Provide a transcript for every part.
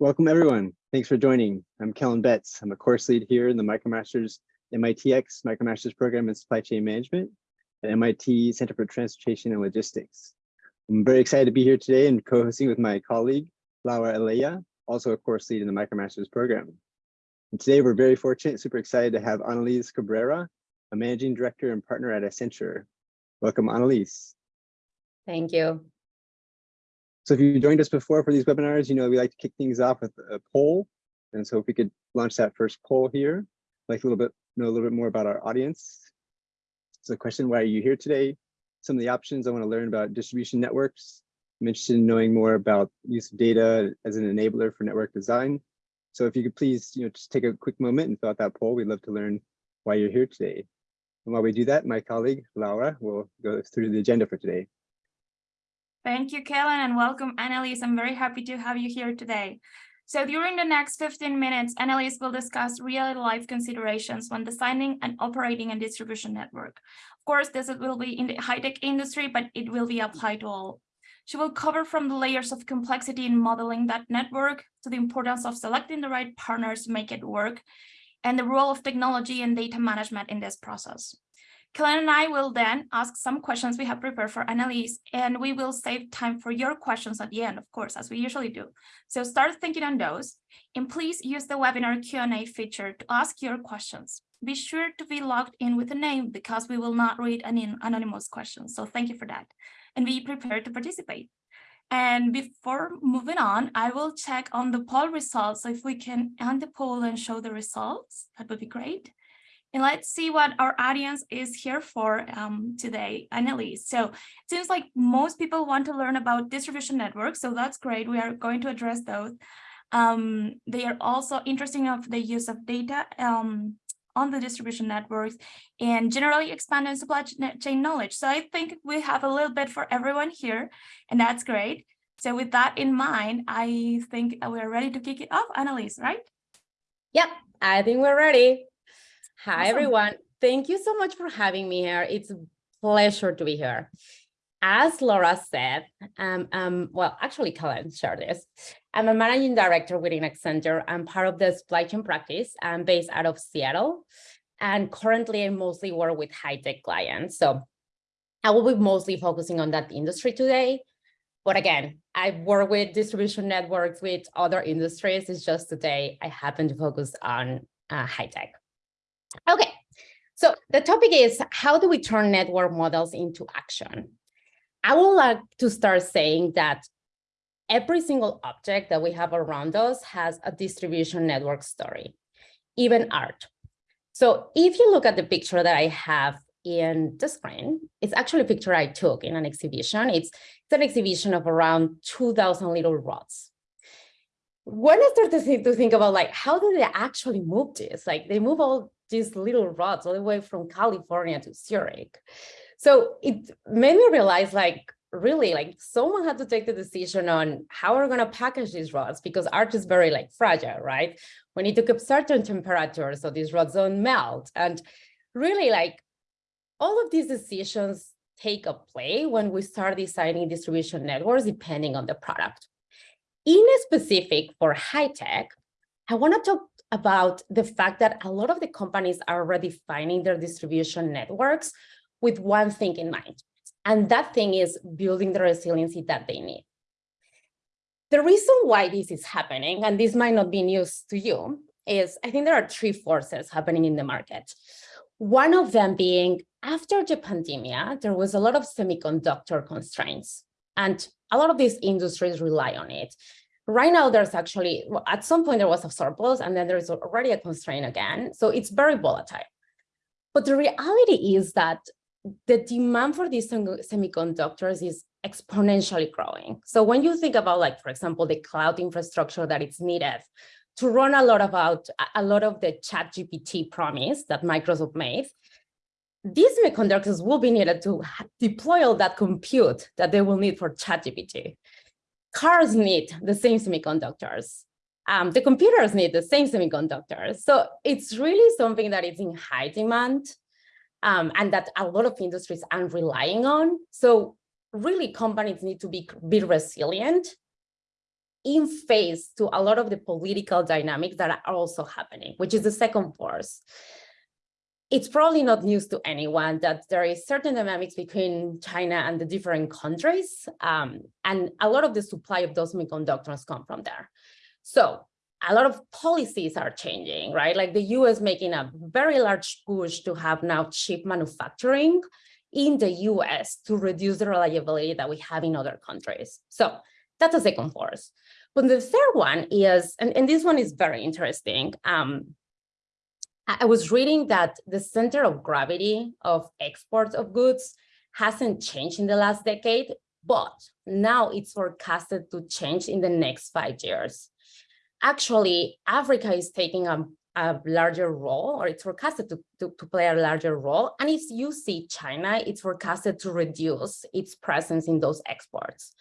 Welcome everyone. Thanks for joining. I'm Kellen Betts. I'm a course lead here in the MicroMasters MITx MicroMasters program in supply chain management at MIT Center for Transportation and Logistics. I'm very excited to be here today and co-hosting with my colleague, Laura Elea, also a course lead in the MicroMasters program. And today we're very fortunate, super excited to have Annalise Cabrera, a managing director and partner at Accenture. Welcome, Annalise. Thank you. So if you joined us before for these webinars, you know we like to kick things off with a poll. And so if we could launch that first poll here, like a little bit know a little bit more about our audience. So question, why are you here today? Some of the options I want to learn about distribution networks. I'm interested in knowing more about use of data as an enabler for network design. So if you could please, you know, just take a quick moment and fill out that poll. We'd love to learn why you're here today. And while we do that, my colleague Laura will go through the agenda for today. Thank you, Kellen, and welcome, Annalise. I'm very happy to have you here today. So during the next 15 minutes, Annalise will discuss real-life considerations when designing and operating a distribution network. Of course, this will be in the high-tech industry, but it will be applied to all. She will cover from the layers of complexity in modeling that network to the importance of selecting the right partners to make it work, and the role of technology and data management in this process. Kellen and I will then ask some questions we have prepared for Annalise, and we will save time for your questions at the end, of course, as we usually do. So start thinking on those, and please use the webinar Q&A feature to ask your questions. Be sure to be logged in with a name because we will not read any anonymous questions. So thank you for that. And be prepared to participate. And before moving on, I will check on the poll results. So if we can end the poll and show the results, that would be great. And let's see what our audience is here for um, today, Annalise. So it seems like most people want to learn about distribution networks, so that's great. We are going to address those. Um, they are also interested of the use of data um, on the distribution networks and generally expanding supply chain knowledge. So I think we have a little bit for everyone here, and that's great. So with that in mind, I think we're ready to kick it off, Annalise, right? Yep, I think we're ready. Hi, awesome. everyone. Thank you so much for having me here. It's a pleasure to be here. As Laura said, um, um, well, actually, Colin shared this. I'm a managing director within Accenture. I'm part of the supply chain practice. I'm based out of Seattle. And currently, I mostly work with high-tech clients. So I will be mostly focusing on that industry today. But again, I work with distribution networks with other industries. It's just today I happen to focus on uh, high-tech. Okay, so the topic is how do we turn network models into action? I would like to start saying that every single object that we have around us has a distribution network story, even art. So if you look at the picture that I have in the screen, it's actually a picture I took in an exhibition. It's, it's an exhibition of around 2000 little rods. When I started to think, to think about like, how do they actually move this? Like they move all these little rods all the way from California to Zurich. So it made me realize like, really like someone had to take the decision on how we're going to package these rods because art is very like fragile, right? We need to keep certain temperatures so these rods don't melt. And really like all of these decisions take a play when we start designing distribution networks depending on the product. In a specific for high tech, I want to talk about the fact that a lot of the companies are already finding their distribution networks with one thing in mind. And that thing is building the resiliency that they need. The reason why this is happening, and this might not be news to you, is I think there are three forces happening in the market. One of them being after the pandemic, there was a lot of semiconductor constraints and a lot of these industries rely on it. Right now, there's actually, at some point there was a surplus and then there's already a constraint again. So it's very volatile. But the reality is that the demand for these semiconductors is exponentially growing. So when you think about like, for example, the cloud infrastructure that is needed to run a lot about a lot of the ChatGPT promise that Microsoft made, these semiconductors will be needed to deploy all that compute that they will need for ChatGPT cars need the same semiconductors. Um, the computers need the same semiconductors. So it's really something that is in high demand um, and that a lot of industries are relying on. So really companies need to be, be resilient in face to a lot of the political dynamics that are also happening, which is the second force. It's probably not news to anyone that there is certain dynamics between China and the different countries, um, and a lot of the supply of those semiconductors come from there. So a lot of policies are changing, right? Like the US making a very large push to have now chip manufacturing in the US to reduce the reliability that we have in other countries. So that's a second force. But the third one is, and, and this one is very interesting. Um, I was reading that the center of gravity of exports of goods hasn't changed in the last decade, but now it's forecasted to change in the next five years. Actually, Africa is taking a, a larger role, or it's forecasted to, to, to play a larger role. And if you see China, it's forecasted to reduce its presence in those exports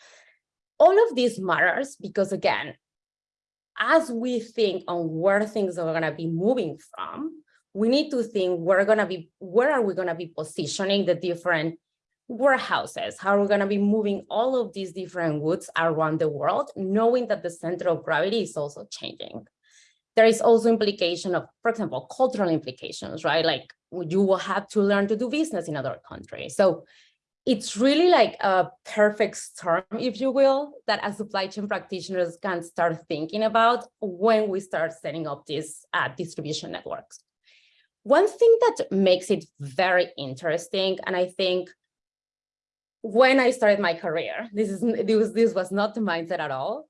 all of this matters because again, as we think on where things are going to be moving from, we need to think we're going to be, where are we going to be positioning the different warehouses? How are we going to be moving all of these different goods around the world, knowing that the center of gravity is also changing? There is also implication of, for example, cultural implications, right? Like you will have to learn to do business in other countries. So it's really like a perfect storm, if you will, that as supply chain practitioners can start thinking about when we start setting up these uh, distribution networks. One thing that makes it very interesting, and I think when I started my career, this is this this was not the mindset at all,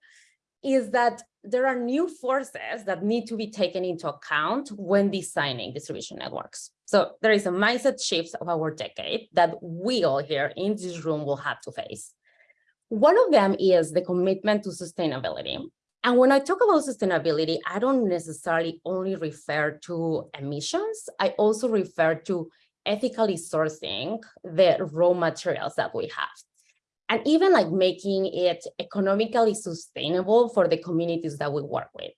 is that there are new forces that need to be taken into account when designing distribution networks. So there is a mindset shift of our decade that we all here in this room will have to face. One of them is the commitment to sustainability. And when I talk about sustainability, I don't necessarily only refer to emissions. I also refer to ethically sourcing the raw materials that we have and even like making it economically sustainable for the communities that we work with.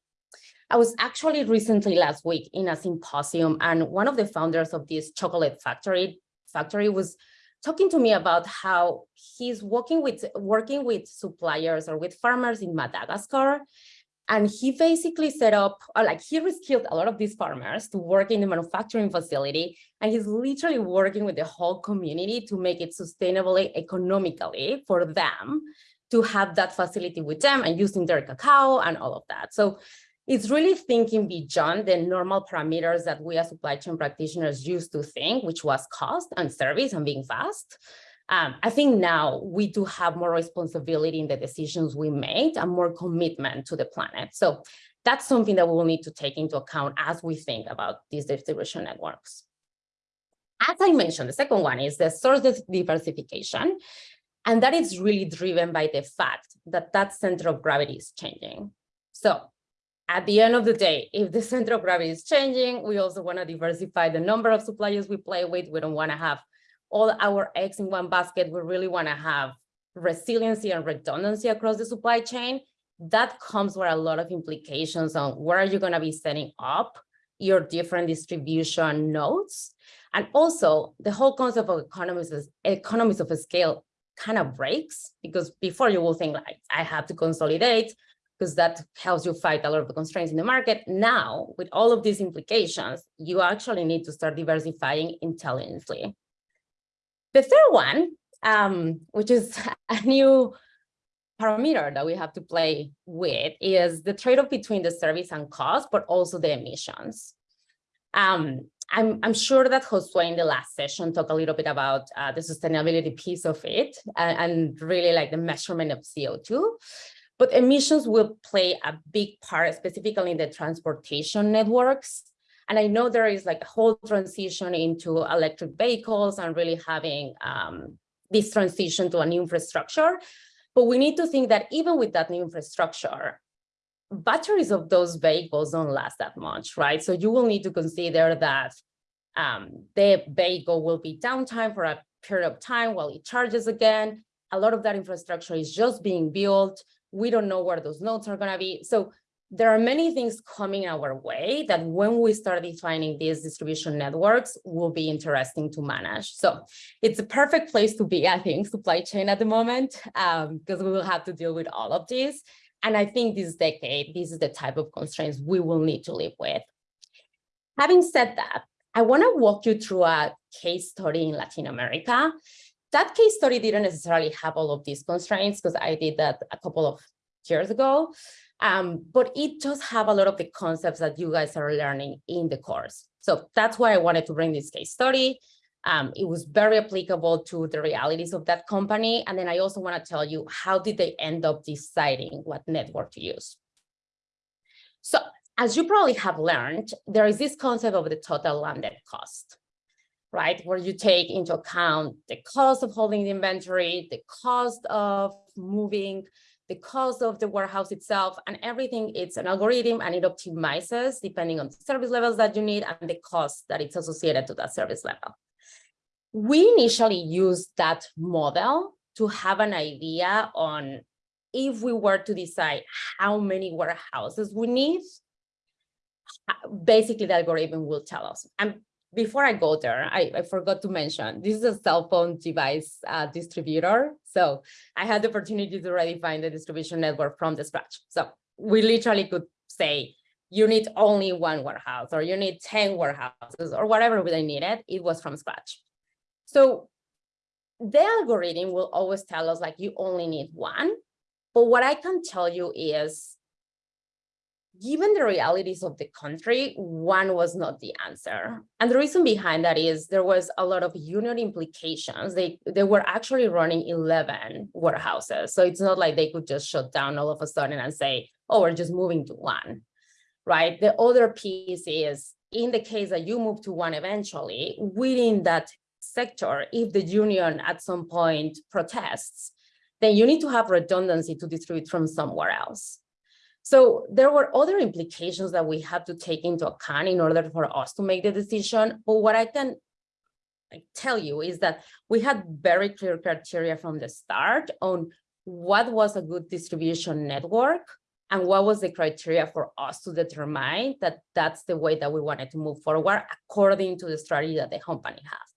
I was actually recently last week in a symposium and one of the founders of this chocolate factory factory was talking to me about how he's working with working with suppliers or with farmers in Madagascar and he basically set up, or like he reskilled a lot of these farmers to work in the manufacturing facility. And he's literally working with the whole community to make it sustainably economically for them to have that facility with them and using their cacao and all of that. So it's really thinking beyond the normal parameters that we as supply chain practitioners used to think, which was cost and service and being fast. Um, I think now we do have more responsibility in the decisions we made and more commitment to the planet. So that's something that we will need to take into account as we think about these distribution networks. As I mentioned, the second one is the source diversification. And that is really driven by the fact that that center of gravity is changing. So at the end of the day, if the center of gravity is changing, we also want to diversify the number of suppliers we play with. We don't want to have all our eggs in one basket, we really want to have resiliency and redundancy across the supply chain. That comes with a lot of implications on where are you going to be setting up your different distribution nodes. And also the whole concept of economies of, economies of scale kind of breaks because before you will think like, I have to consolidate because that helps you fight a lot of the constraints in the market. Now, with all of these implications, you actually need to start diversifying intelligently. The third one, um, which is a new parameter that we have to play with is the trade-off between the service and cost, but also the emissions. Um, I'm, I'm sure that Josue in the last session talked a little bit about uh, the sustainability piece of it and, and really like the measurement of CO2. But emissions will play a big part, specifically in the transportation networks. And I know there is like a whole transition into electric vehicles and really having um, this transition to a new infrastructure. But we need to think that even with that new infrastructure, batteries of those vehicles don't last that much, right? So you will need to consider that um, the vehicle will be downtime for a period of time while it charges again. A lot of that infrastructure is just being built. We don't know where those nodes are going to be. So there are many things coming our way that when we start defining these distribution networks will be interesting to manage. So it's a perfect place to be, I think, supply chain at the moment, um, because we will have to deal with all of these. And I think this decade, this is the type of constraints we will need to live with. Having said that, I want to walk you through a case study in Latin America. That case study didn't necessarily have all of these constraints because I did that a couple of years ago. Um, but it does have a lot of the concepts that you guys are learning in the course. So that's why I wanted to bring this case study. Um, it was very applicable to the realities of that company. And then I also want to tell you how did they end up deciding what network to use. So as you probably have learned, there is this concept of the total landed cost, right? Where you take into account the cost of holding the inventory, the cost of moving, the cost of the warehouse itself and everything. It's an algorithm and it optimizes depending on the service levels that you need and the cost that it's associated to that service level. We initially used that model to have an idea on if we were to decide how many warehouses we need, basically the algorithm will tell us. And before I go there, I, I forgot to mention, this is a cell phone device uh, distributor. So I had the opportunity to redefine the distribution network from the scratch. So we literally could say, you need only one warehouse or you need 10 warehouses or whatever they needed, it was from scratch. So the algorithm will always tell us like you only need one. But what I can tell you is given the realities of the country, one was not the answer. And the reason behind that is there was a lot of union implications. They, they were actually running 11 warehouses. So it's not like they could just shut down all of a sudden and say, oh, we're just moving to one, right? The other piece is in the case that you move to one eventually, within that sector, if the union at some point protests, then you need to have redundancy to distribute from somewhere else. So there were other implications that we had to take into account in order for us to make the decision. But what I can tell you is that we had very clear criteria from the start on what was a good distribution network and what was the criteria for us to determine that that's the way that we wanted to move forward according to the strategy that the company has.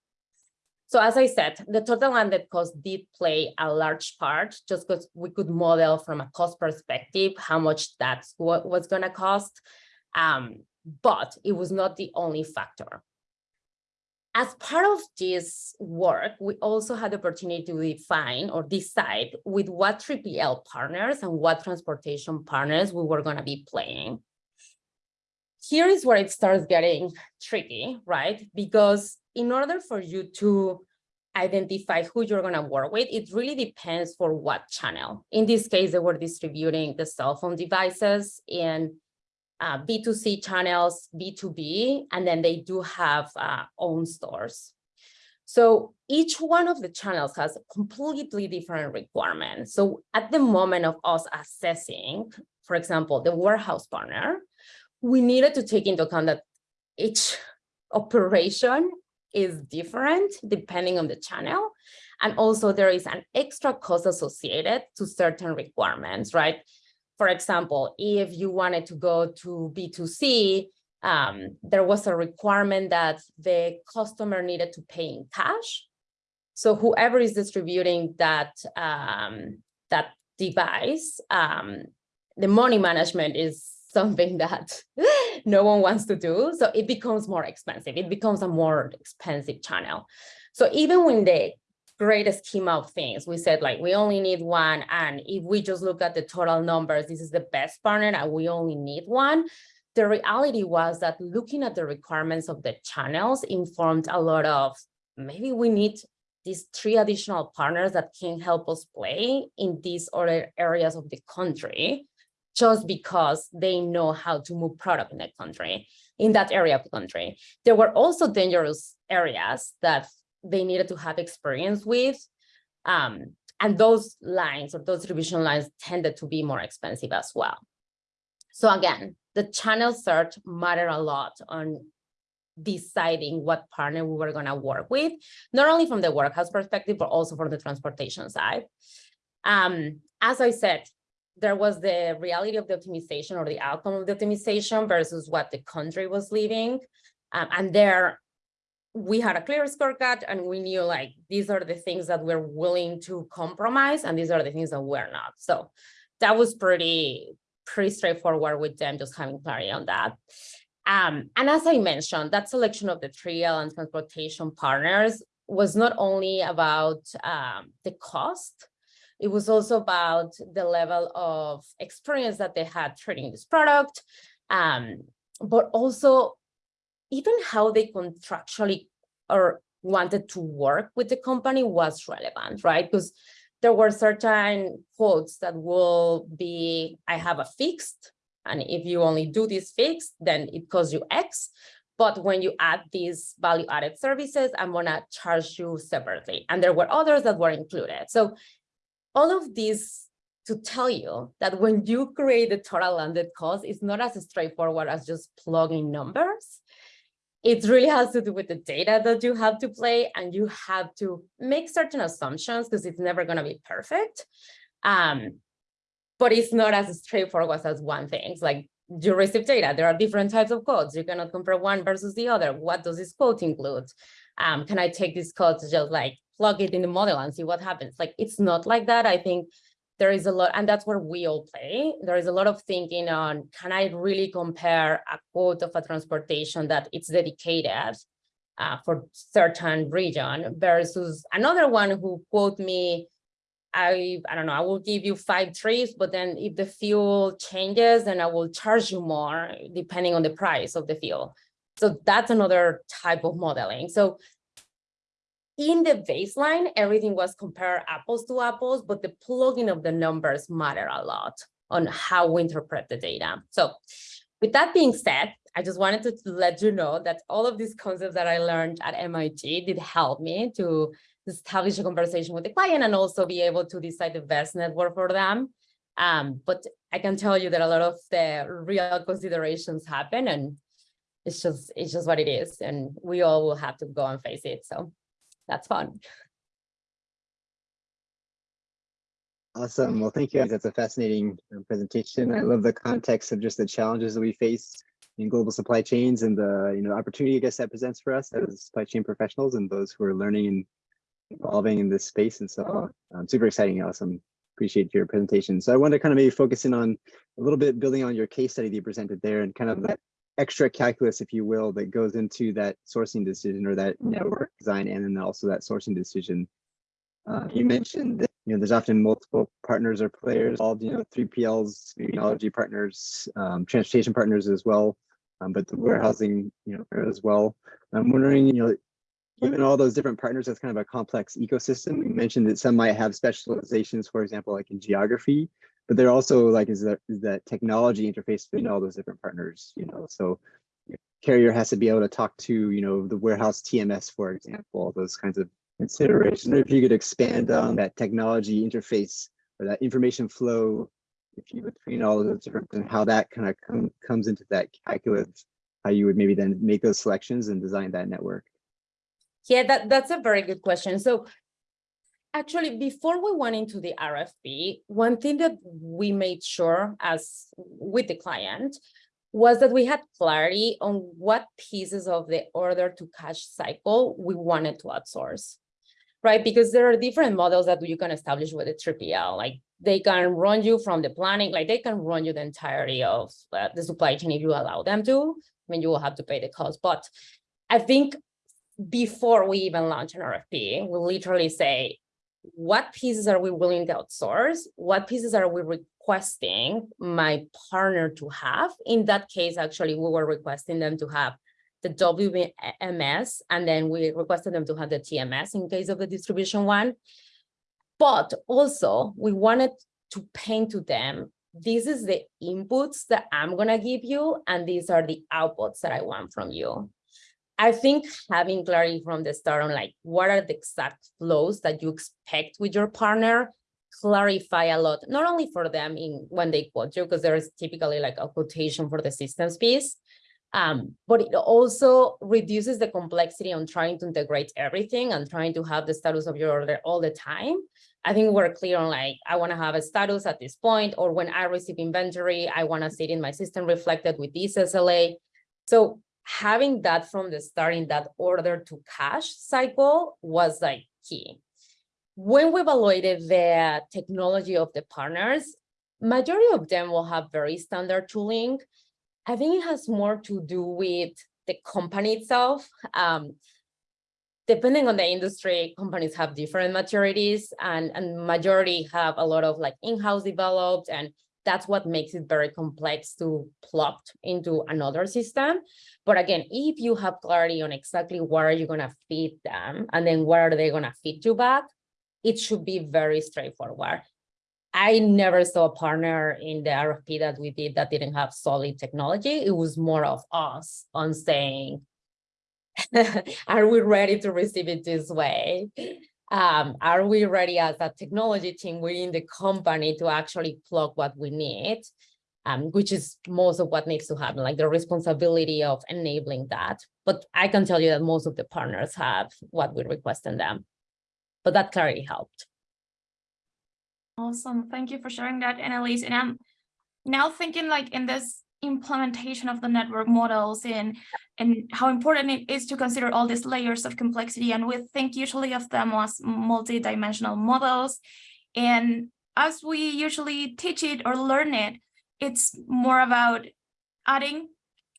So as I said, the total landed cost did play a large part just because we could model from a cost perspective how much what was going to cost. Um, but it was not the only factor. As part of this work, we also had the opportunity to define or decide with what 3PL partners and what transportation partners we were going to be playing. Here is where it starts getting tricky, right? Because in order for you to identify who you're going to work with, it really depends for what channel. In this case, they were distributing the cell phone devices in uh, B2C channels, B2B, and then they do have uh, own stores. So each one of the channels has completely different requirements. So at the moment of us assessing, for example, the warehouse partner, we needed to take into account that each operation is different depending on the channel. And also there is an extra cost associated to certain requirements, right? For example, if you wanted to go to B2C, um, there was a requirement that the customer needed to pay in cash. So whoever is distributing that, um, that device, um, the money management is something that no one wants to do. So it becomes more expensive. It becomes a more expensive channel. So even when the greatest scheme of things, we said like, we only need one. And if we just look at the total numbers, this is the best partner and we only need one. The reality was that looking at the requirements of the channels informed a lot of maybe we need these three additional partners that can help us play in these other areas of the country just because they know how to move product in that country, in that area of the country. There were also dangerous areas that they needed to have experience with. Um, and those lines or those distribution lines tended to be more expensive as well. So again, the channel search mattered a lot on deciding what partner we were going to work with, not only from the warehouse perspective, but also from the transportation side. Um, as I said, there was the reality of the optimization or the outcome of the optimization versus what the country was leaving. Um, and there we had a clear scorecard and we knew like these are the things that we're willing to compromise and these are the things that we're not. So that was pretty, pretty straightforward with them, just having clarity on that. Um, and as I mentioned, that selection of the trial and transportation partners was not only about um, the cost, it was also about the level of experience that they had trading this product, um, but also even how they contractually or wanted to work with the company was relevant, right? Because there were certain quotes that will be, I have a fixed, and if you only do this fixed, then it costs you X. But when you add these value added services, I'm gonna charge you separately. And there were others that were included. So all of these to tell you that when you create the total landed cost, it's not as straightforward as just plugging numbers. It really has to do with the data that you have to play and you have to make certain assumptions because it's never going to be perfect. Um, but it's not as straightforward as one thing. It's like you receive data. There are different types of codes. You cannot compare one versus the other. What does this code include? Um, can I take this code to just like plug it in the model and see what happens? Like it's not like that. I think there is a lot, and that's where we all play. There is a lot of thinking on, can I really compare a quote of a transportation that it's dedicated uh, for certain region versus another one who quote me, I, I don't know, I will give you five trips, but then if the fuel changes, then I will charge you more depending on the price of the fuel. So that's another type of modeling. So in the baseline, everything was compare apples to apples, but the plugging of the numbers matter a lot on how we interpret the data. So with that being said, I just wanted to let you know that all of these concepts that I learned at MIT did help me to establish a conversation with the client and also be able to decide the best network for them. Um, but I can tell you that a lot of the real considerations happen and it's just it's just what it is. And we all will have to go and face it. So that's fun. Awesome. Well, thank you. guys. That's a fascinating uh, presentation. I love the context of just the challenges that we face in global supply chains and the you know opportunity I guess that presents for us as supply chain professionals and those who are learning and evolving in this space. And so um, super exciting, Awesome. Appreciate your presentation. So I want to kind of maybe focus in on a little bit building on your case study that you presented there and kind of that extra calculus, if you will, that goes into that sourcing decision or that network design and then also that sourcing decision. Uh, you mentioned that you know there's often multiple partners or players involved, you know, 3PLs, technology partners, um, transportation partners as well, um, but the warehousing, you know, as well. I'm wondering, you know, given all those different partners, that's kind of a complex ecosystem. You mentioned that some might have specializations, for example, like in geography, but they're also like is that is that technology interface between all those different partners you know? So carrier has to be able to talk to you know the warehouse TMS for example those kinds of considerations if you could expand on that technology interface or that information flow if you between all of those different and how that kind of com comes into that calculus how you would maybe then make those selections and design that network. Yeah that that's a very good question. So Actually, before we went into the RFP, one thing that we made sure as with the client was that we had clarity on what pieces of the order to cash cycle we wanted to outsource, right? Because there are different models that you can establish with a 3PL, like they can run you from the planning, like they can run you the entirety of uh, the supply chain if you allow them to. I mean, you will have to pay the cost, but I think before we even launch an RFP, we literally say, what pieces are we willing to outsource? What pieces are we requesting my partner to have? In that case, actually, we were requesting them to have the WMS, and then we requested them to have the TMS in case of the distribution one. But also, we wanted to paint to them, this is the inputs that I'm gonna give you, and these are the outputs that I want from you. I think having clarity from the start on like what are the exact flows that you expect with your partner clarify a lot, not only for them in when they quote you, because there is typically like a quotation for the systems piece, um, but it also reduces the complexity on trying to integrate everything and trying to have the status of your order all the time. I think we're clear on like, I want to have a status at this point, or when I receive inventory, I want to see it in my system reflected with this SLA. So having that from the start in that order to cash cycle was like key. When we evaluated the technology of the partners, majority of them will have very standard tooling. I think it has more to do with the company itself. Um, depending on the industry, companies have different maturities and, and majority have a lot of like in-house developed and that's what makes it very complex to plug into another system. But again, if you have clarity on exactly where you're you gonna feed them and then where are they gonna feed you back, it should be very straightforward. I never saw a partner in the RFP that we did that didn't have solid technology. It was more of us on saying, are we ready to receive it this way? Um, are we ready as a technology team within the company to actually plug what we need? Um, which is most of what needs to happen, like the responsibility of enabling that. But I can tell you that most of the partners have what we request in them. But that clarity helped. Awesome. Thank you for sharing that, Annalise. And I'm now thinking like in this implementation of the network models and and how important it is to consider all these layers of complexity. And we think usually of them as multi-dimensional models. And as we usually teach it or learn it it's more about adding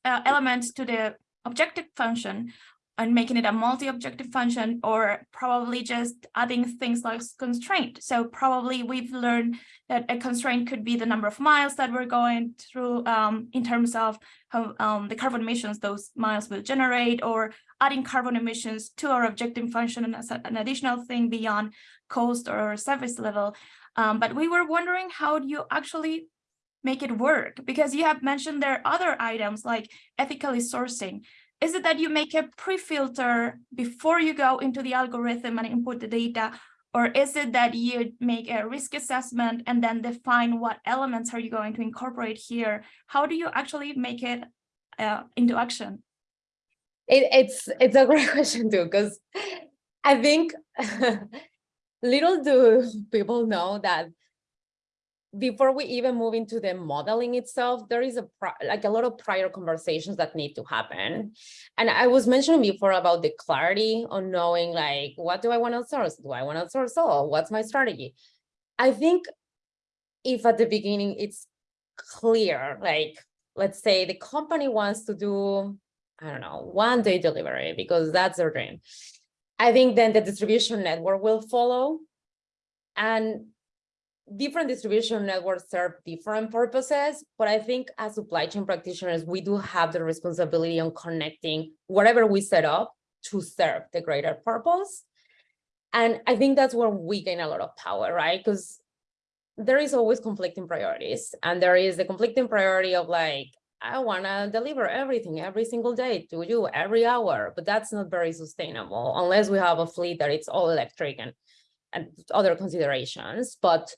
uh, elements to the objective function and making it a multi-objective function or probably just adding things like constraint. So probably we've learned that a constraint could be the number of miles that we're going through um, in terms of how um, the carbon emissions those miles will generate or adding carbon emissions to our objective function as an additional thing beyond cost or service level. Um, but we were wondering how do you actually make it work? Because you have mentioned there are other items like ethically sourcing. Is it that you make a pre-filter before you go into the algorithm and input the data? Or is it that you make a risk assessment and then define what elements are you going to incorporate here? How do you actually make it uh, into action? It, it's it's a great question too, because I think little do people know that before we even move into the modeling itself, there is a like a lot of prior conversations that need to happen. And I was mentioning before about the clarity on knowing like, what do I want to source? Do I want to source all? What's my strategy? I think if at the beginning it's clear, like, let's say the company wants to do, I don't know, one day delivery because that's their dream. I think then the distribution network will follow. And different distribution networks serve different purposes, but I think as supply chain practitioners, we do have the responsibility on connecting whatever we set up to serve the greater purpose. And I think that's where we gain a lot of power, right? Because there is always conflicting priorities and there is the conflicting priority of like, I want to deliver everything every single day to you every hour, but that's not very sustainable unless we have a fleet that it's all electric and, and other considerations. But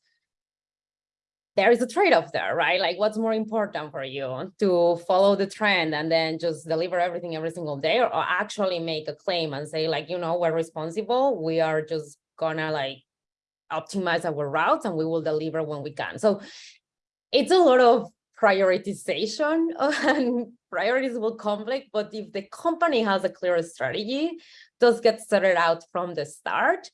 there is a trade-off there, right? Like what's more important for you to follow the trend and then just deliver everything every single day or actually make a claim and say like, you know, we're responsible. We are just gonna like optimize our routes and we will deliver when we can. So it's a lot of prioritization and priorities will conflict, but if the company has a clear strategy, does get started out from the start,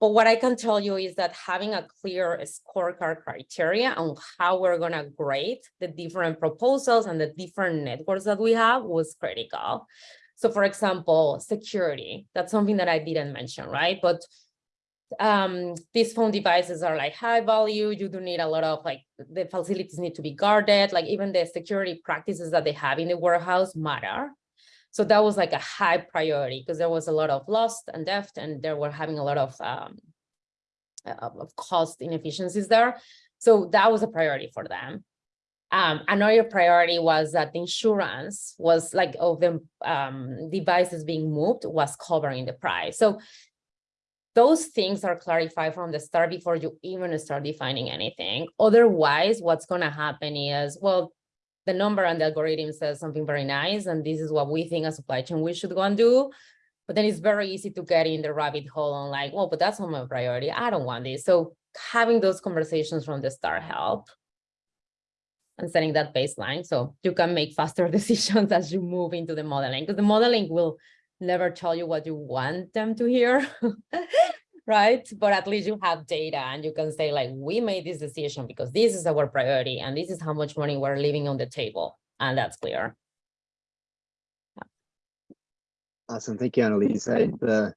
but what I can tell you is that having a clear scorecard criteria on how we're going to grade the different proposals and the different networks that we have was critical. So for example, security, that's something that I didn't mention, right? But um, these phone devices are like high value. You do need a lot of like the facilities need to be guarded, like even the security practices that they have in the warehouse matter. So that was like a high priority because there was a lot of lost and theft and they were having a lot of, um, of cost inefficiencies there. So that was a priority for them. Um, another priority was that insurance was like of the um, devices being moved was covering the price. So those things are clarified from the start before you even start defining anything. Otherwise, what's going to happen is, well, the number and the algorithm says something very nice, and this is what we think as supply chain we should go and do. But then it's very easy to get in the rabbit hole on like, well, but that's not my priority. I don't want this. So having those conversations from the start help and setting that baseline so you can make faster decisions as you move into the modeling because the modeling will never tell you what you want them to hear right? But at least you have data and you can say like, we made this decision because this is our priority and this is how much money we're leaving on the table. And that's clear. Awesome. Thank you, Annalise. I, the,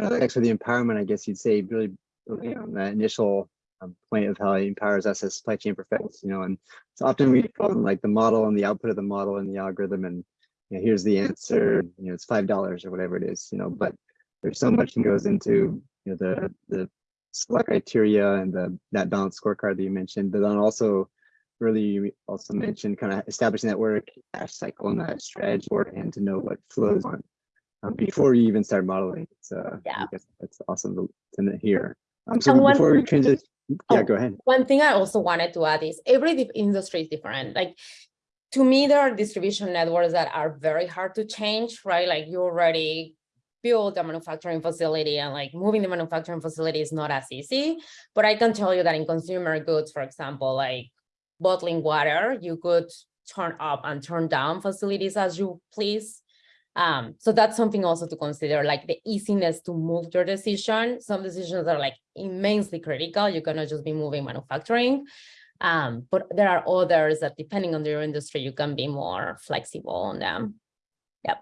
uh, actually, the empowerment, I guess you'd say, really building on that initial um, point of how it empowers us as supply chain professionals, you know, and so often we call them like the model and the output of the model and the algorithm and you know, here's the answer, you know, it's five dollars or whatever it is, you know, but there's so much that goes into you know the the select criteria and the that balanced scorecard that you mentioned, but then also really you also mentioned kind of establishing that work cash cycle and that strategy and to know what flows on um, before you even start modeling. It's uh, Yeah. I guess that's awesome to, to hear. Um, so one- before we transition, yeah, Oh. go ahead. One thing I also wanted to add is every industry is different. Like to me, there are distribution networks that are very hard to change, right? Like you already build a manufacturing facility and like moving the manufacturing facility is not as easy. But I can tell you that in consumer goods, for example, like bottling water, you could turn up and turn down facilities as you please. Um, so that's something also to consider, like the easiness to move your decision. Some decisions are like immensely critical. You cannot just be moving manufacturing. Um, but there are others that depending on your industry, you can be more flexible on them. Yep,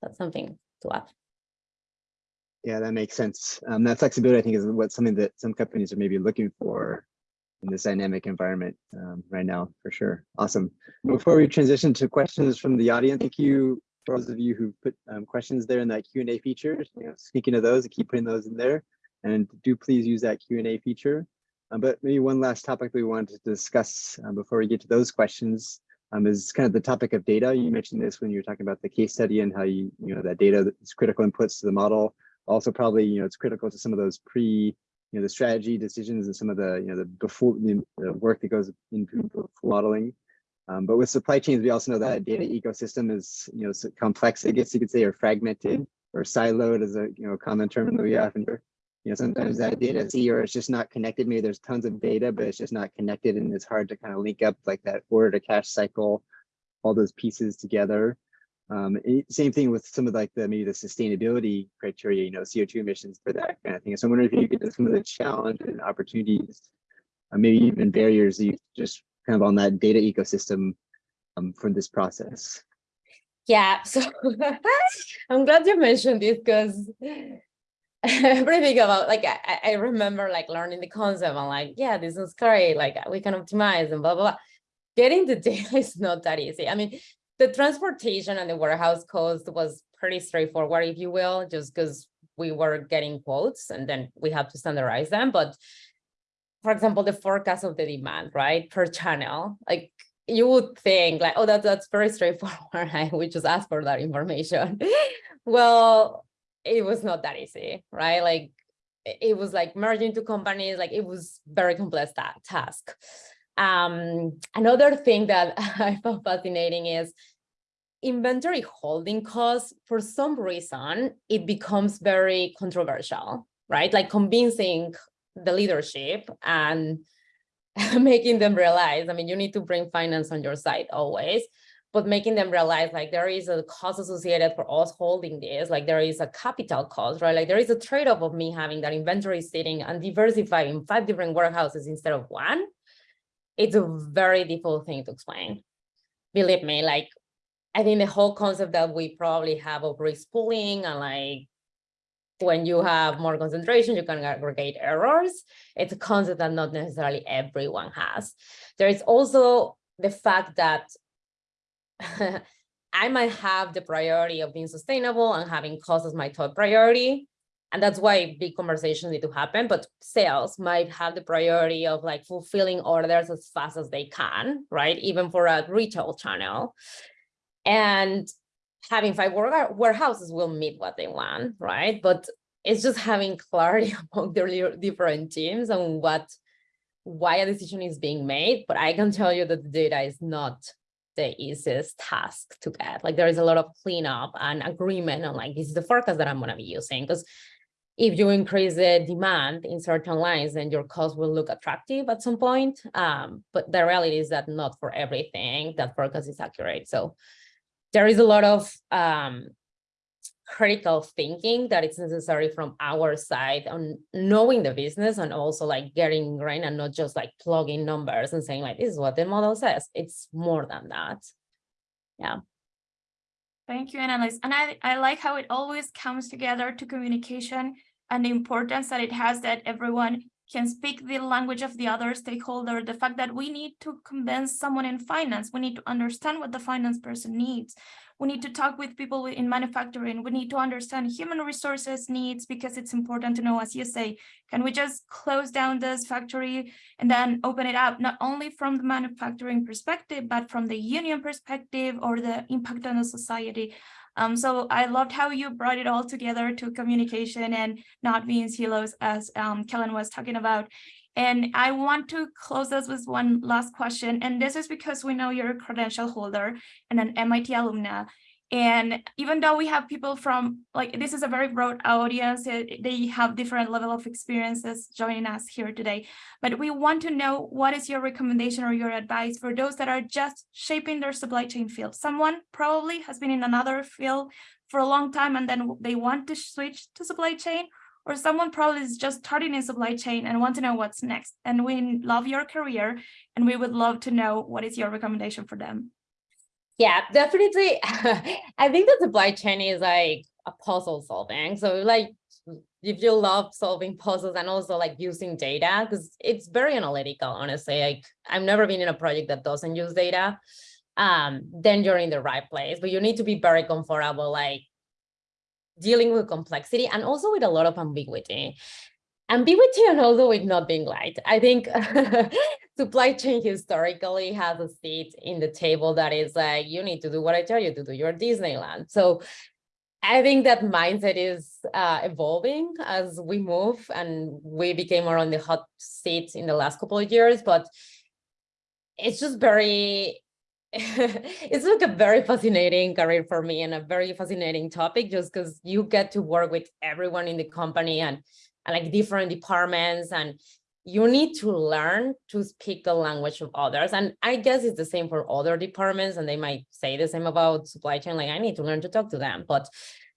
that's something to add. Yeah, that makes sense. Um, that flexibility, I think, is what something that some companies are maybe looking for in this dynamic environment um, right now, for sure. Awesome. Before we transition to questions from the audience, thank you for those of you who put um, questions there in that Q and A feature. You know, speaking of those, keep putting those in there, and do please use that Q and A feature. Um, but maybe one last topic we wanted to discuss um, before we get to those questions um, is kind of the topic of data. You mentioned this when you were talking about the case study and how you, you know, that data is critical inputs to the model also probably you know it's critical to some of those pre you know the strategy decisions and some of the you know the before the, work that goes into modeling. Um, but with supply chains we also know that data ecosystem is you know so complex i guess you could say or fragmented or siloed is a you know common term that we often hear. You know sometimes that data see or it's just not connected. Maybe there's tons of data but it's just not connected and it's hard to kind of link up like that order to cash cycle all those pieces together um, same thing with some of like the maybe the sustainability criteria, you know, CO2 emissions for that kind of thing. So I'm wondering if you could some of the challenges and opportunities, uh, maybe even barriers you just kind of on that data ecosystem um, from this process. Yeah, so I'm glad you mentioned this because everything about like I, I remember like learning the concept. I'm like, yeah, this is great. Like we can optimize and blah blah blah. Getting the data is not that easy. I mean, the transportation and the warehouse cost was pretty straightforward, if you will, just because we were getting quotes and then we have to standardize them. But for example, the forecast of the demand, right, per channel, like you would think like, oh, that, that's very straightforward. I would just ask for that information. well, it was not that easy, right? Like it was like merging two companies, like it was very complex ta task. Um, another thing that I found fascinating is inventory holding costs. For some reason, it becomes very controversial, right? Like convincing the leadership and making them realize, I mean, you need to bring finance on your side always, but making them realize like there is a cost associated for us holding this, like there is a capital cost, right? Like there is a trade-off of me having that inventory sitting and diversifying five different warehouses instead of one. It's a very difficult thing to explain. Believe me, like I think the whole concept that we probably have of risk pooling and like when you have more concentration, you can aggregate errors. It's a concept that not necessarily everyone has. There is also the fact that I might have the priority of being sustainable and having cost as my top priority. And that's why big conversations need to happen, but sales might have the priority of like fulfilling orders as fast as they can, right? Even for a retail channel. And having five warehouses will meet what they want, right? But it's just having clarity among their different teams and what, why a decision is being made. But I can tell you that the data is not the easiest task to get. Like there is a lot of cleanup and agreement on like, this is the forecast that I'm gonna be using. Because if you increase the demand in certain lines, then your cost will look attractive at some point. Um, but the reality is that not for everything that forecast is accurate. So there is a lot of um, critical thinking that is necessary from our side on knowing the business and also like getting ingrained and not just like plugging numbers and saying like, this is what the model says. It's more than that. Thank you, Annalise. And I, I like how it always comes together to communication and the importance that it has that everyone can speak the language of the other stakeholder, the fact that we need to convince someone in finance, we need to understand what the finance person needs. We need to talk with people in manufacturing. We need to understand human resources needs because it's important to know, as you say, can we just close down this factory and then open it up, not only from the manufacturing perspective, but from the union perspective or the impact on the society. Um, so I loved how you brought it all together to communication and not being silos as um, Kellen was talking about. And I want to close this with one last question. And this is because we know you're a credential holder and an MIT alumna. And even though we have people from like this is a very broad audience, it, they have different level of experiences joining us here today. But we want to know what is your recommendation or your advice for those that are just shaping their supply chain field. Someone probably has been in another field for a long time and then they want to switch to supply chain or someone probably is just starting in supply chain and want to know what's next. And we love your career and we would love to know what is your recommendation for them. Yeah, definitely. I think the supply chain is like a puzzle solving. So like if you love solving puzzles and also like using data, because it's very analytical, honestly. Like I've never been in a project that doesn't use data. Um, then you're in the right place, but you need to be very comfortable, like dealing with complexity and also with a lot of ambiguity ambiguity and also with not being light. I think supply chain historically has a seat in the table that is like, you need to do what I tell you to do, you're Disneyland. So I think that mindset is uh, evolving as we move and we became more on the hot seat in the last couple of years, but it's just very, it's like a very fascinating career for me and a very fascinating topic just because you get to work with everyone in the company and like different departments and you need to learn to speak the language of others. And I guess it's the same for other departments and they might say the same about supply chain, like I need to learn to talk to them. But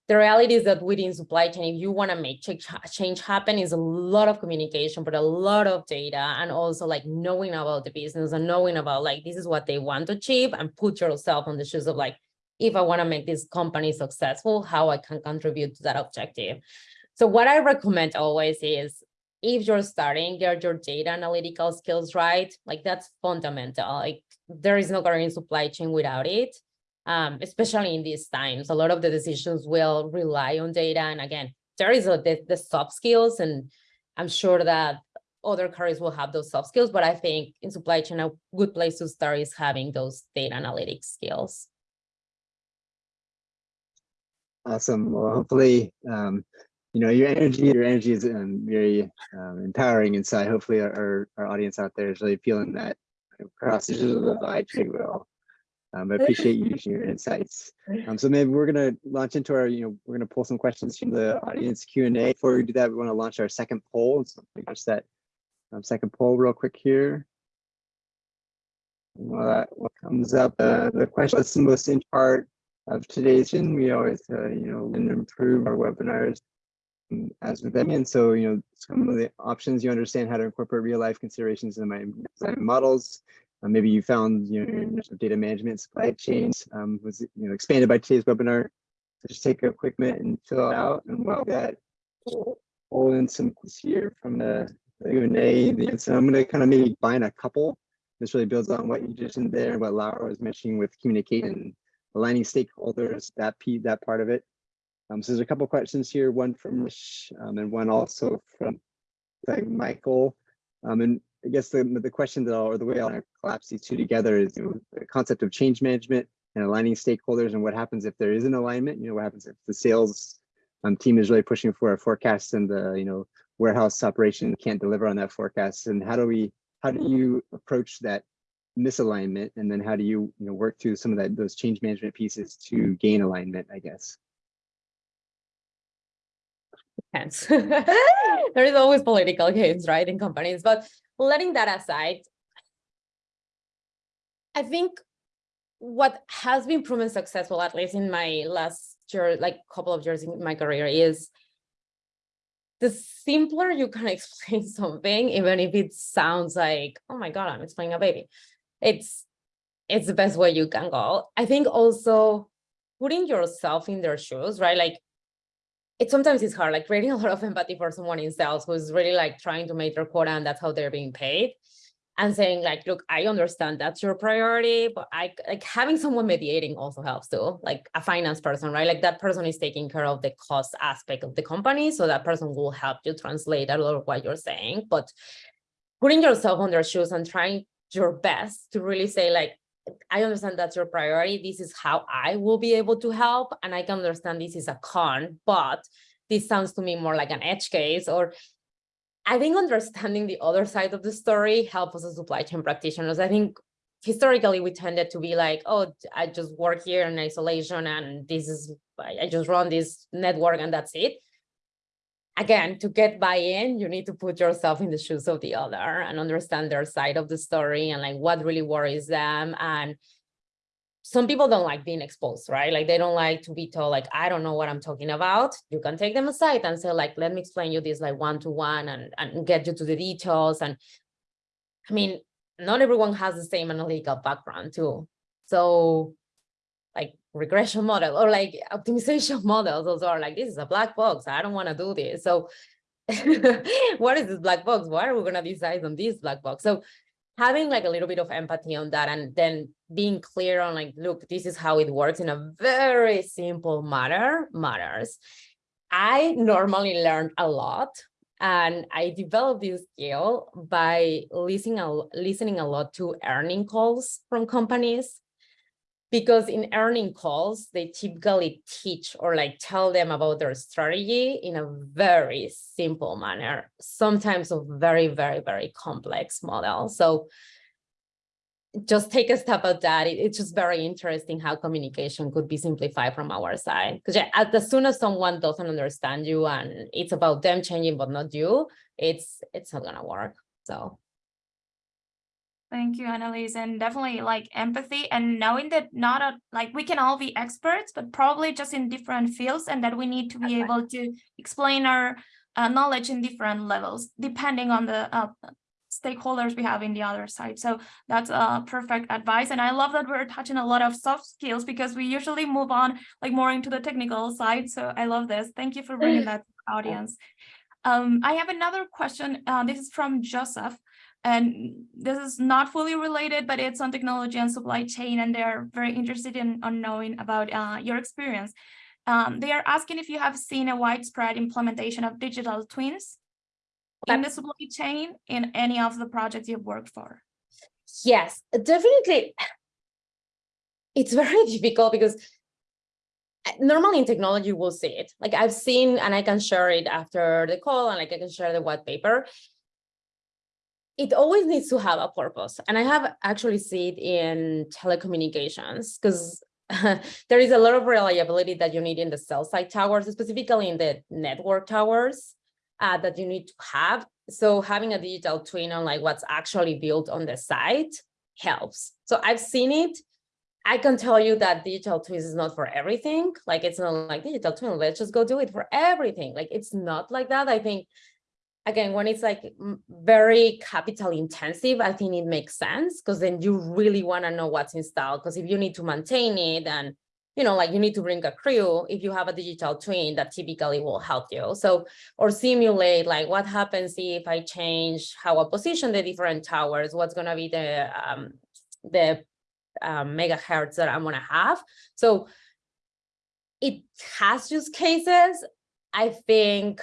the reality is that within supply chain, if you want to make change, happen is a lot of communication, but a lot of data and also like knowing about the business and knowing about like, this is what they want to achieve and put yourself on the shoes of like, if I want to make this company successful, how I can contribute to that objective. So what I recommend always is if you're starting, get your data analytical skills right, like that's fundamental. Like there is no current supply chain without it, um, especially in these times. A lot of the decisions will rely on data. And again, there is a, the, the soft skills, and I'm sure that other careers will have those soft skills, but I think in supply chain, a good place to start is having those data analytics skills. Awesome. Well, hopefully, um, you know, your energy, your energy is um, very um, empowering inside. Hopefully our, our, audience out there is really feeling that across the divide well. Um, I appreciate you sharing your insights. Um, so maybe we're gonna launch into our, you know, we're gonna pull some questions from the audience Q&A. Before we do that, we wanna launch our second poll. So just that um, second poll real quick here. Well, what comes up, uh, the question that's the most in part of today's, and we always, uh, you know, improve our webinars as with them. And so, you know, some of the options you understand how to incorporate real life considerations in my models. Uh, maybe you found, you know, data management supply chains um, was, you know, expanded by today's webinar. So just take a quick minute and fill it out. And while that, pull in some here from the Q&A. So I'm going to kind of maybe find a couple. This really builds on what you just did there, what Laura was mentioning with communication, aligning stakeholders, that P, that part of it. Um, so there's a couple questions here, one from Rich um, and one also from like Michael. Um, and I guess the, the question that I'll, or the way I'll collapse these two together is you know, the concept of change management and aligning stakeholders and what happens if there is an alignment, you know, what happens if the sales um, team is really pushing for a forecast and the, you know, warehouse operation can't deliver on that forecast. And how do we, how do you approach that misalignment? And then how do you, you know, work through some of that, those change management pieces to gain alignment, I guess? Hence, there is always political games, right, in companies. But letting that aside, I think what has been proven successful, at least in my last year, like couple of years in my career is the simpler you can explain something, even if it sounds like, oh my God, I'm explaining a baby. It's it's the best way you can go. I think also putting yourself in their shoes, right? Like it sometimes is hard, like creating a lot of empathy for someone in sales who's really like trying to make their quota and that's how they're being paid. And saying like, look, I understand that's your priority, but I like having someone mediating also helps too, like a finance person, right? Like that person is taking care of the cost aspect of the company. So that person will help you translate a lot of what you're saying, but putting yourself on their shoes and trying your best to really say like, I understand that's your priority. This is how I will be able to help. And I can understand this is a con, but this sounds to me more like an edge case or I think understanding the other side of the story helps us as supply chain practitioners. I think historically we tended to be like, oh, I just work here in isolation and this is, I just run this network and that's it. Again, to get buy-in, you need to put yourself in the shoes of the other and understand their side of the story and like what really worries them. And some people don't like being exposed, right? Like they don't like to be told like, I don't know what I'm talking about. You can take them aside and say like, let me explain you this like one-to-one and, and get you to the details. And I mean, not everyone has the same analytical background too. So regression model or like optimization models also are like, this is a black box. I don't want to do this. So what is this black box? Why are we going to decide on this black box? So having like a little bit of empathy on that and then being clear on like, look, this is how it works in a very simple manner matters. I normally learned a lot and I developed this skill by listening listening a lot to earning calls from companies because in earning calls, they typically teach or like tell them about their strategy in a very simple manner, sometimes a very, very, very complex model. So just take a step at that. It, it's just very interesting how communication could be simplified from our side. Because yeah, as, as soon as someone doesn't understand you and it's about them changing, but not you, it's it's not gonna work. So Thank you, Annalise, and definitely like empathy and knowing that not a, like we can all be experts, but probably just in different fields and that we need to be able to explain our uh, knowledge in different levels, depending on the uh, stakeholders we have in the other side. So that's uh, perfect advice. And I love that we're touching a lot of soft skills because we usually move on like more into the technical side. So I love this. Thank you for bringing that to the audience. Um, I have another question. Uh, this is from Joseph. And this is not fully related, but it's on technology and supply chain, and they're very interested in on knowing about uh, your experience. Um, they are asking if you have seen a widespread implementation of digital twins in the supply chain in any of the projects you've worked for. yes, definitely. It's very difficult because uh, normally in technology we'll see it. Like I've seen, and I can share it after the call, and like I can share the white paper it always needs to have a purpose. And I have actually seen it in telecommunications because there is a lot of reliability that you need in the cell site towers, specifically in the network towers uh, that you need to have. So having a digital twin on like what's actually built on the site helps. So I've seen it. I can tell you that digital twins is not for everything. Like it's not like digital twin, let's just go do it for everything. Like it's not like that. I think again, when it's like very capital intensive, I think it makes sense because then you really want to know what's installed. Because if you need to maintain it and, you know, like you need to bring a crew, if you have a digital twin, that typically will help you. So, or simulate like what happens if I change how I position the different towers, what's going to be the, um, the um, megahertz that I'm going to have. So it has use cases. I think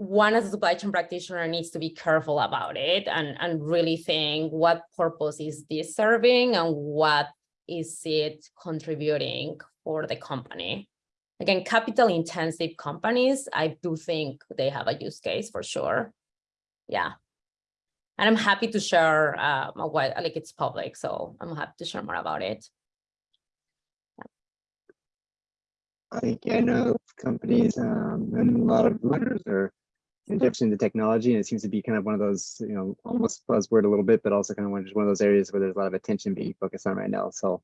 one as a supply chain practitioner needs to be careful about it and, and really think what purpose is this serving and what is it contributing for the company. Again, capital intensive companies, I do think they have a use case for sure. Yeah. And I'm happy to share uh, what like it's public, so I'm happy to share more about it. I think I know companies um, and a lot of learners are interested in the technology and it seems to be kind of one of those, you know, mm-hmm. almost buzzword a little bit, but also kind of one, just one of those areas where there's a lot of attention being focused on right now. So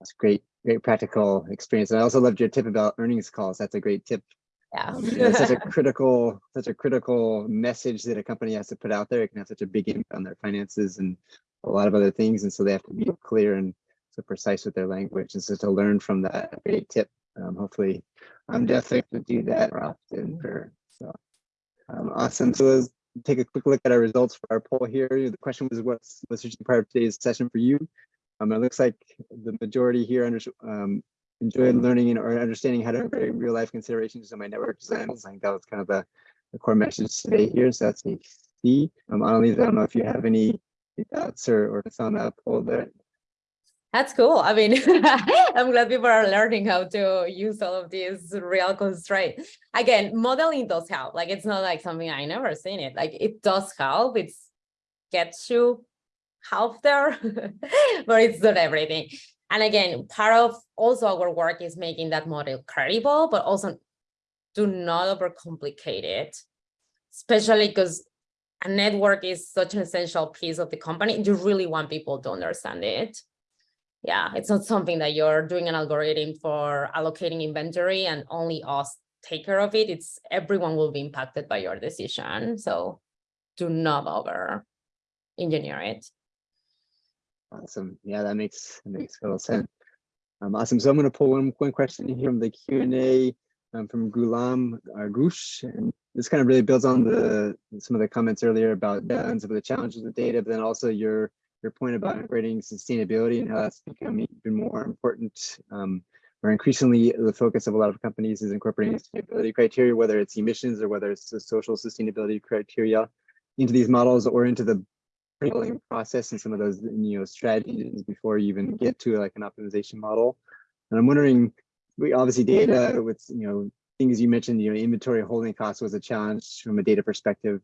That's great, great practical experience. And I also loved your tip about earnings calls. That's a great tip. Yeah. You know, such a critical, such a critical message that a company has to put out there. It can have such a big impact on their finances and a lot of other things. And so they have to be mm-hmm. clear and so precise with their language. And so to learn from that great tip, um, hopefully I'm definitely going to do that more often. For, so um, awesome. So let's take a quick look at our results for our poll here. The question was what's what's your part of today's session for you? Um, it looks like the majority here under, um, enjoyed learning and or understanding how to integrate real life considerations in my network designs. I think that was kind of the, the core message today here. So that's me. Um, Annalise, I don't know if you have any thoughts or, or thoughts on that poll there. That's cool. I mean, I'm glad people are learning how to use all of these real constraints. Again, modeling does help. Like it's not like something I never seen it. Like it does help. It's gets you half there, but it's not everything. And again, part of also our work is making that model credible, but also do not overcomplicate it, especially because a network is such an essential piece of the company. You really want people to understand it. Yeah, it's not something that you're doing an algorithm for allocating inventory and only us take care of it. It's everyone will be impacted by your decision. So do not over engineer it. Awesome. Yeah, that makes that makes total sense. Um, awesome. So I'm going to pull one, one question here from the Q&A um, from Gulam uh, Gush. And this kind of really builds on the some of the comments earlier about data and some of the challenges with data, but then also your your point about integrating sustainability and how that's becoming even more important um, or increasingly the focus of a lot of companies is incorporating sustainability criteria, whether it's emissions or whether it's the social sustainability criteria into these models or into the building process and some of those you know strategies before you even get to like an optimization model. And I'm wondering, we obviously data with you know things you mentioned, you know, inventory holding costs was a challenge from a data perspective.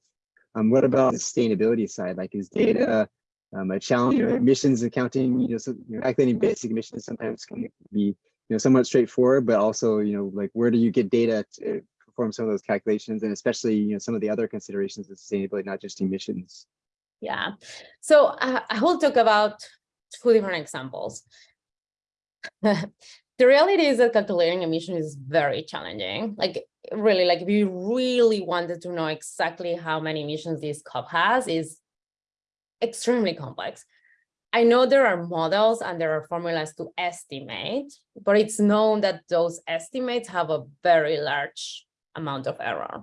Um, what about the sustainability side? Like, is data um, a challenge? You know, emissions accounting, you know, so, you know, calculating basic emissions sometimes can be, you know, somewhat straightforward, but also, you know, like where do you get data to perform some of those calculations, and especially, you know, some of the other considerations of sustainability, not just emissions. Yeah. So uh, I will talk about two different examples. the reality is that calculating emission is very challenging. Like really, like if you really wanted to know exactly how many emissions this cup has is extremely complex. I know there are models and there are formulas to estimate, but it's known that those estimates have a very large amount of error.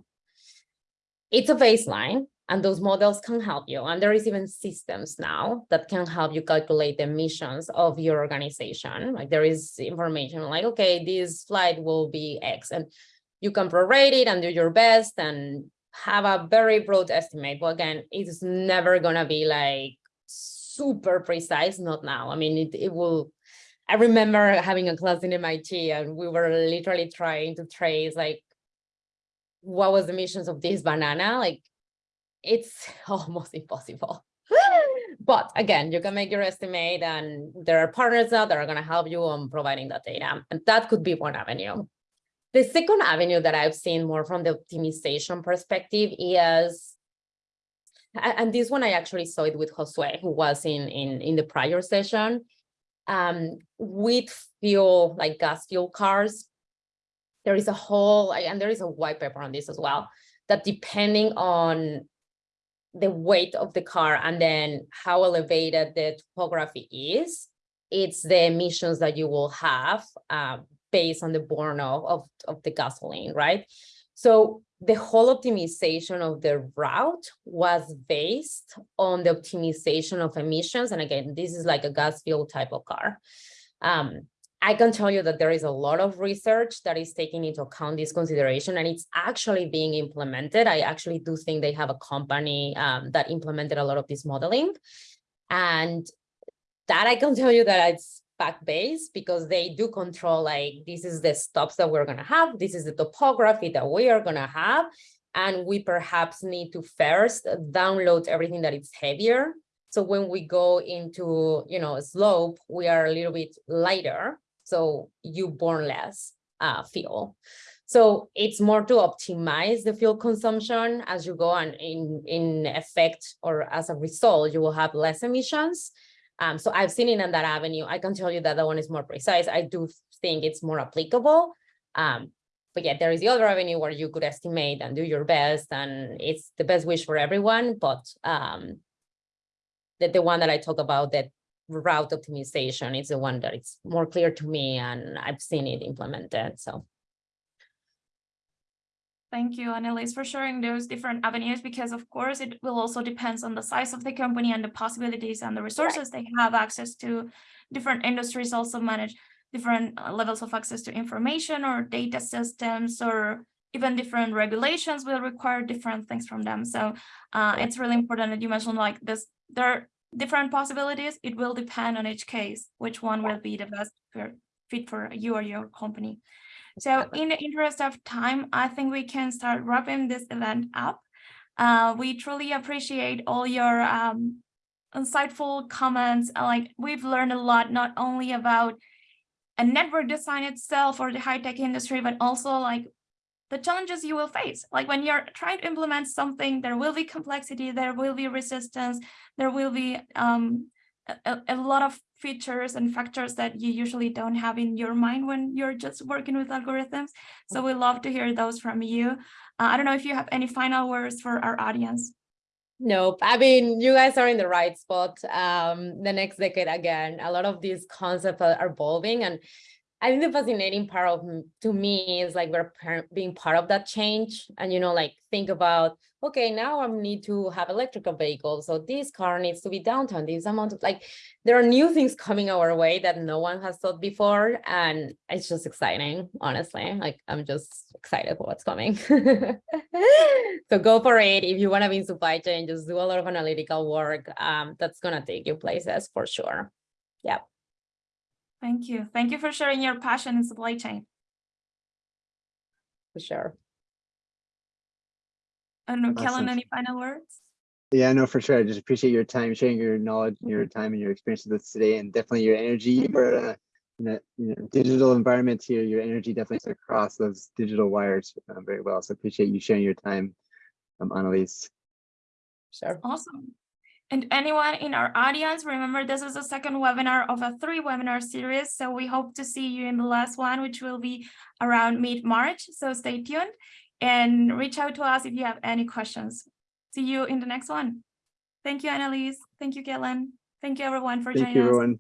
It's a baseline, and those models can help you. And there is even systems now that can help you calculate the emissions of your organization. Like there is information like, okay, this flight will be X and you can prorate it and do your best and have a very broad estimate. But again, it's never gonna be like super precise, not now. I mean, it, it will, I remember having a class in MIT and we were literally trying to trace like, what was the emissions of this banana? Like it's almost impossible. but again, you can make your estimate and there are partners now that are going to help you on providing that data. And that could be one avenue. The second avenue that I've seen more from the optimization perspective is, and this one I actually saw it with Josue, who was in, in, in the prior session, um, with fuel, like gas fuel cars, there is a whole, and there is a white paper on this as well, that depending on the weight of the car and then how elevated the topography is, it's the emissions that you will have uh, based on the burn of, of, of the gasoline, right? So the whole optimization of the route was based on the optimization of emissions. And again, this is like a gas fuel type of car. Um, I can tell you that there is a lot of research that is taking into account this consideration and it's actually being implemented. I actually do think they have a company um, that implemented a lot of this modeling. And that I can tell you that it's fact-based because they do control like, this is the stops that we're gonna have, this is the topography that we are gonna have. And we perhaps need to first download everything that is heavier. So when we go into, you know, a slope, we are a little bit lighter so you burn less uh, fuel. So it's more to optimize the fuel consumption as you go and in, in effect or as a result, you will have less emissions. Um, so I've seen it in that avenue. I can tell you that that one is more precise. I do think it's more applicable. Um, but yeah, there is the other avenue where you could estimate and do your best and it's the best wish for everyone, but um, the, the one that I talk about, that route optimization is the one that it's more clear to me and I've seen it implemented, so. Thank you, Annalise, for sharing those different avenues, because of course, it will also depends on the size of the company and the possibilities and the resources they have access to. Different industries also manage different uh, levels of access to information or data systems or even different regulations will require different things from them. So uh, it's really important that you mentioned like this, there are different possibilities. It will depend on each case, which one will be the best for- fit for you or your company. So in the interest of time, I think we can start wrapping this event up. Uh, we truly appreciate all your um, insightful comments. uh, Like we've learned a lot, not only about a network design itself or the high-tech industry, but also like the challenges you will face. Like when you're trying to implement something, there will be complexity, there will be resistance, there will be um, a, a- a lot of features and factors that you usually don't have in your mind when you're just working with algorithms. So we love to hear those from you. Uh, I don't know if you have any final words for our audience. Nope. I mean, you guys are in the right spot. Um, the next decade again, a lot of these concepts are evolving and I think the fascinating part of to me is like we're being part of that change and you know like think about okay now I need to have electrical vehicles so this car needs to be downtown this amount of like there are new things coming our way that no one has thought before and it's just exciting honestly like I'm just excited for what's coming. So go for it. If you want to be in supply chain just do a lot of analytical work um that's gonna take you places for sure Thank you. Thank you for sharing your passion in supply chain. for sure I don't know, Kellen, any final words? Yeah, no, for sure. I just appreciate your time, sharing your knowledge, and your time and your experience with us today, and definitely your energy. We're uh, in a you know, digital environment here. Your energy definitely across those digital wires uh, very well. So appreciate you sharing your time, um, Annalise. sure Awesome. And anyone in our audience, remember this is the second webinar of a three webinar series. So we hope to see you in the last one, which will be around mid-March. So stay tuned and reach out to us if you have any questions. See you in the next one. Thank you, Annalise. Thank you, Kellen. Thank you, everyone, for Thank joining you, us. everyone.